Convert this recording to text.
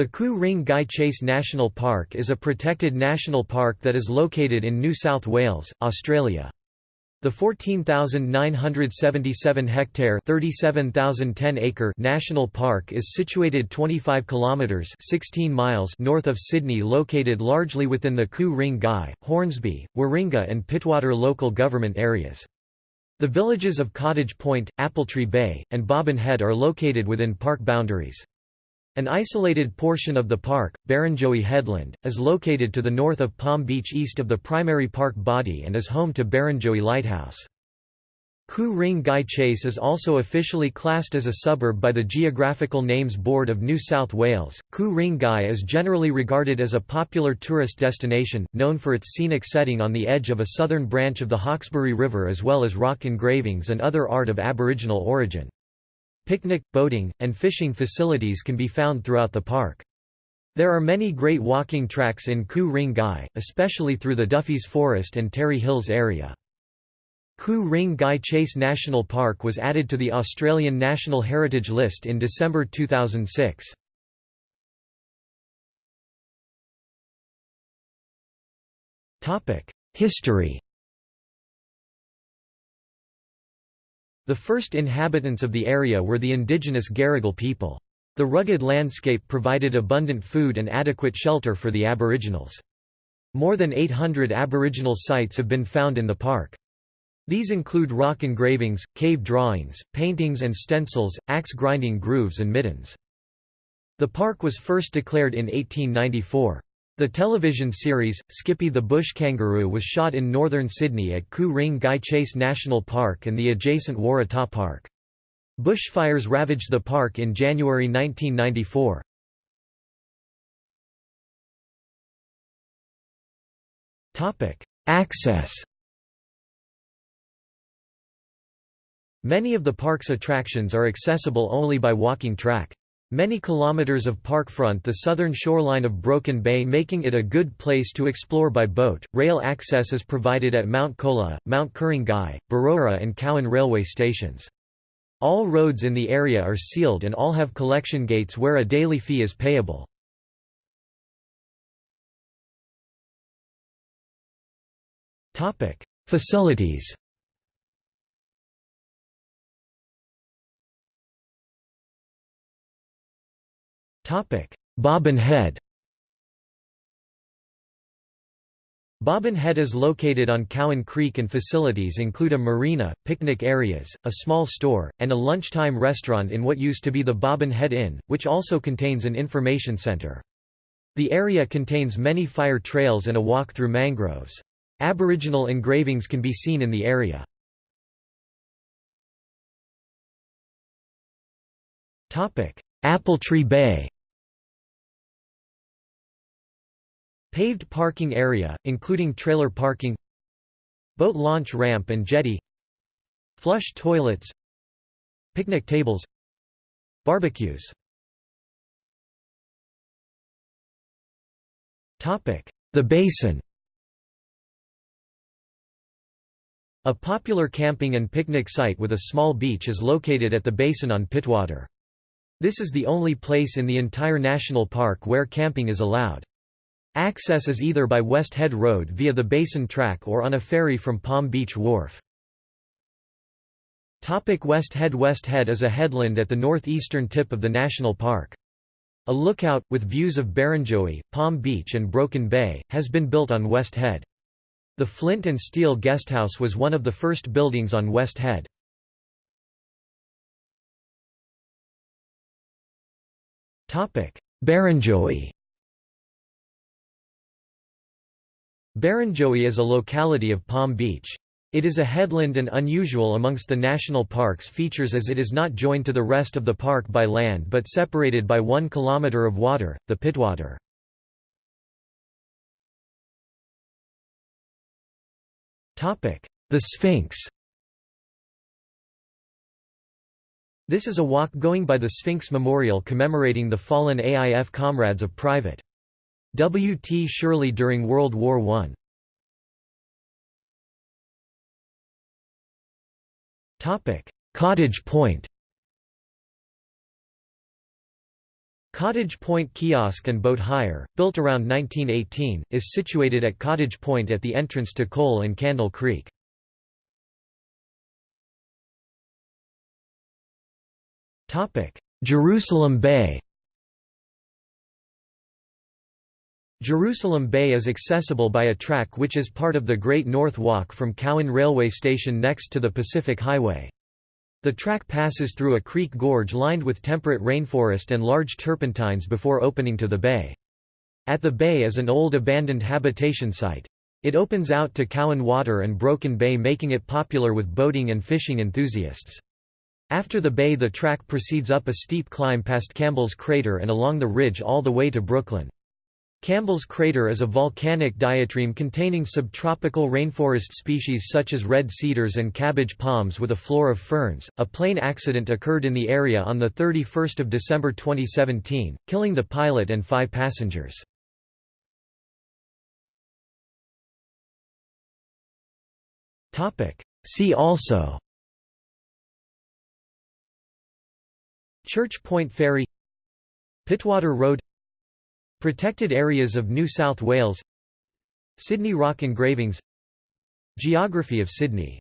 The Ku Ring Gai Chase National Park is a protected national park that is located in New South Wales, Australia. The 14,977 hectare (37,010 acre) national park is situated 25 kilometres (16 miles) north of Sydney, located largely within the Ku Ring Gai, Hornsby, Warringah, and Pittwater local government areas. The villages of Cottage Point, Appletree Bay, and Bobbin Head are located within park boundaries. An isolated portion of the park, Barrenjoey Headland, is located to the north of Palm Beach east of the primary park body and is home to Barrenjoey Lighthouse. Ku Ring Gai Chase is also officially classed as a suburb by the Geographical Names Board of New South Wales. Ku Ring Gai is generally regarded as a popular tourist destination, known for its scenic setting on the edge of a southern branch of the Hawkesbury River as well as rock engravings and other art of Aboriginal origin. Picnic, boating, and fishing facilities can be found throughout the park. There are many great walking tracks in Ku Ring Gai, especially through the Duffys Forest and Terry Hills area. Ku Ring Gai Chase National Park was added to the Australian National Heritage List in December 2006. History The first inhabitants of the area were the indigenous Garigal people. The rugged landscape provided abundant food and adequate shelter for the Aboriginals. More than 800 Aboriginal sites have been found in the park. These include rock engravings, cave drawings, paintings and stencils, axe grinding grooves and middens. The park was first declared in 1894. The television series, Skippy the Bush Kangaroo was shot in northern Sydney at Ku Ring Gai Chase National Park and the adjacent Waratah Park. Bushfires ravaged the park in January 1994. Access Many of the park's attractions are accessible only by walking track. Many kilometers of park front the southern shoreline of Broken Bay making it a good place to explore by boat. Rail access is provided at Mount Colah, Mount Ku-ring-gai, Berowra and Cowan railway stations. All roads in the area are sealed and all have collection gates where a daily fee is payable. Facilities Bobbin Head Bobbin Head is located on Cowan Creek and facilities include a marina, picnic areas, a small store, and a lunchtime restaurant in what used to be the Bobbin Head Inn, which also contains an information center. The area contains many fire trails and a walk through mangroves. Aboriginal engravings can be seen in the area. Appletree Bay Paved parking area, including trailer parking Boat launch ramp and jetty Flush toilets Picnic tables Barbecues The Basin A popular camping and picnic site with a small beach is located at the basin on Pittwater. This is the only place in the entire national park where camping is allowed. Access is either by West Head Road via the Basin Track or on a ferry from Palm Beach Wharf. Topic West Head West Head is a headland at the northeastern tip of the national park. A lookout, with views of Barrenjoey, Palm Beach and Broken Bay, has been built on West Head. The Flint and Steel Guesthouse was one of the first buildings on West Head. Barrenjoey Barrenjoey is a locality of Palm Beach. It is a headland and unusual amongst the national park's features as it is not joined to the rest of the park by land but separated by one kilometre of water, the Pittwater. The Sphinx This is a walk going by the Sphinx Memorial commemorating the fallen AIF comrades of Private. W. T. Shirley during World War I. Cottage Point Cottage Point Kiosk and Boat Hire, built around 1918, is situated at Cottage Point at the entrance to Coal and Candle Creek. Jerusalem Bay Jerusalem Bay is accessible by a track which is part of the Great North Walk from Cowan Railway Station next to the Pacific Highway. The track passes through a creek gorge lined with temperate rainforest and large turpentines before opening to the bay. At the bay is an old abandoned habitation site. It opens out to Cowan Water and Broken Bay making it popular with boating and fishing enthusiasts. After the bay the track proceeds up a steep climb past Campbell's Crater and along the ridge all the way to Brooklyn. Campbell's Crater is a volcanic diatreme containing subtropical rainforest species such as red cedars and cabbage palms with a floor of ferns. A plane accident occurred in the area on the 31st of December 2017, killing the pilot and five passengers. Topic: See also Church Point Ferry Pittwater Road Protected areas of New South Wales Sydney rock engravings Geography of Sydney